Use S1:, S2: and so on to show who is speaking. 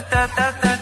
S1: da da da